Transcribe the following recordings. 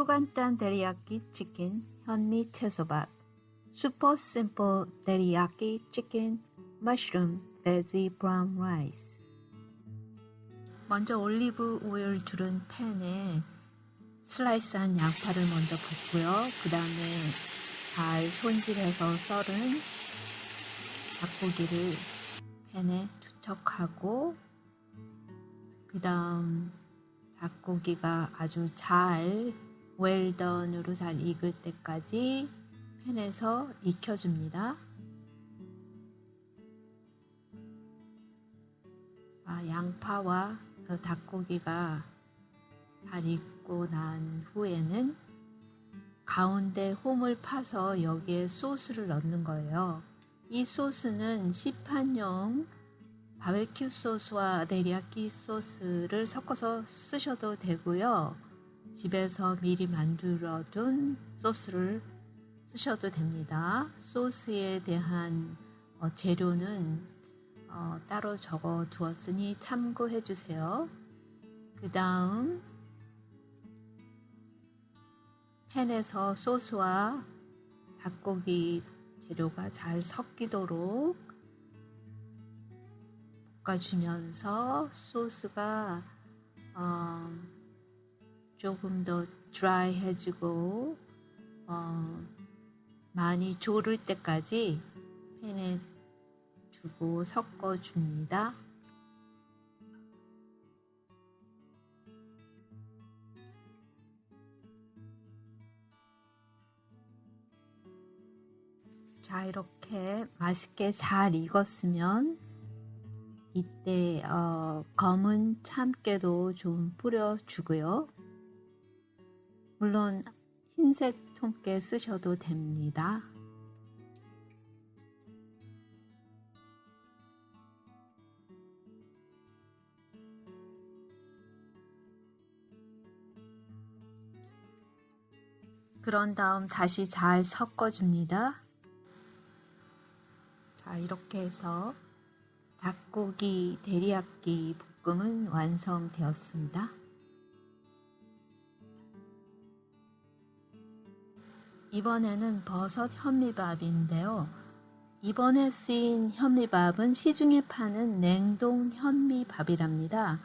초간단 데리야끼 치킨 현미 채소밥 super simple teriyaki chicken mushroom veggie brown rice 먼저 올리브 오일 두른 팬에 슬라이스한 양파를 먼저 붓고요. 그 다음에 잘 손질해서 썰은 닭고기를 팬에 투척하고 그 다음 닭고기가 아주 잘 웰던으로 잘 익을 때까지 팬에서 익혀줍니다. 아, 양파와 닭고기가 잘 익고 난 후에는 가운데 홈을 파서 여기에 소스를 넣는 거예요. 이 소스는 시판용 바베큐 소스와 데리야끼 소스를 섞어서 쓰셔도 되고요. 집에서 미리 만들어 둔 소스를 쓰셔도 됩니다. 소스에 대한 어, 재료는 어, 따로 적어 두었으니 참고해 주세요. 그 다음 팬에서 소스와 닭고기 재료가 잘 섞이도록 볶아주면서 소스가 어, 조금 더 드라이해지고 어, 많이 졸을 때까지 팬에 두고 섞어줍니다. 자 이렇게 맛있게 잘 익었으면 이때 어, 검은 참깨도 좀 뿌려주고요. 물론 흰색 통깨 쓰셔도 됩니다. 그런 다음 다시 잘 섞어줍니다. 자, 이렇게 해서 닭고기 데리야끼 볶음은 완성되었습니다. 이번에는 버섯 현미밥인데요. 이번에 쓰인 현미밥은 시중에 파는 냉동 현미밥이랍니다.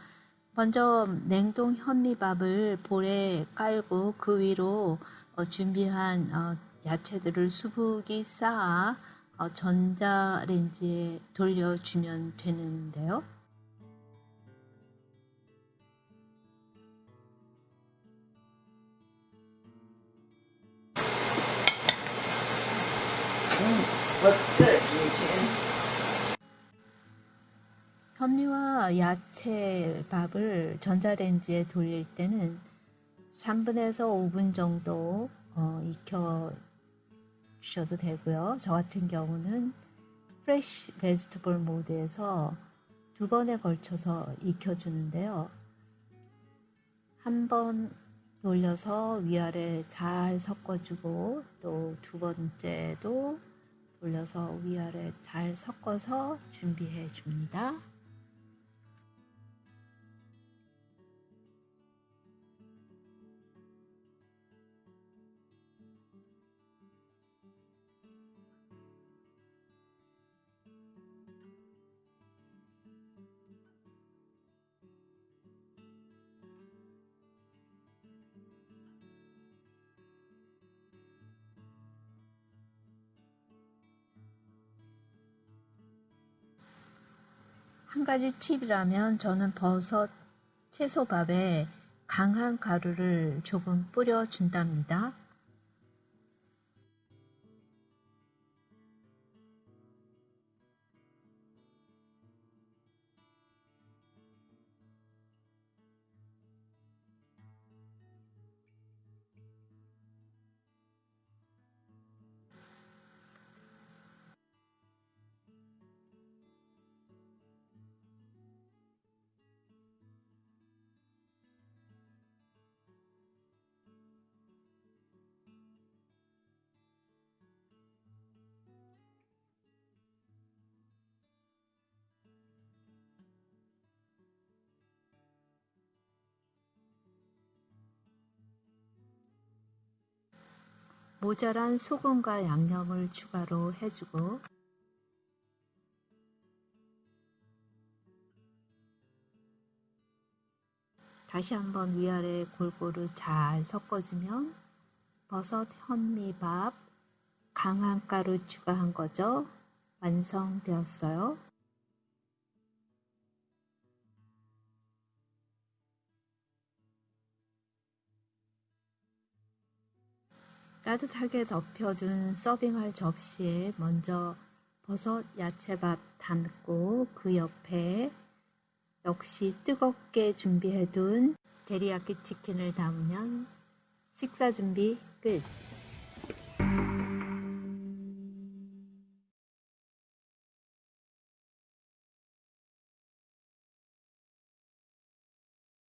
먼저 냉동 현미밥을 볼에 깔고 그 위로 어, 준비한 어, 야채들을 수북이 쌓아 어, 전자레인지에 돌려주면 되는데요. 현미와 야채 밥을 전자레인지에 돌릴 때는 3분에서 5분 정도 어, 익혀 주셔도 되고요. 저 같은 경우는 프레쉬 베지터블 모드에서 두 번에 걸쳐서 익혀 주는데요. 한 번 돌려서 위아래 잘 섞어주고 또 두 번째도 돌려서 위아래 잘 섞어서 준비해 줍니다. 한 가지 팁이라면 저는 버섯 채소밥에 강한 가루를 조금 뿌려준답니다. 모자란 소금과 양념을 추가로 해주고 다시 한번 위아래 골고루 잘 섞어주면 버섯 현미밥 강한가루 추가한 거죠. 완성되었어요. 따뜻하게 덮여둔 서빙할 접시에 먼저 버섯 야채밥 담고 그 옆에 역시 뜨겁게 준비해둔 데리야끼 치킨을 담으면 식사 준비 끝.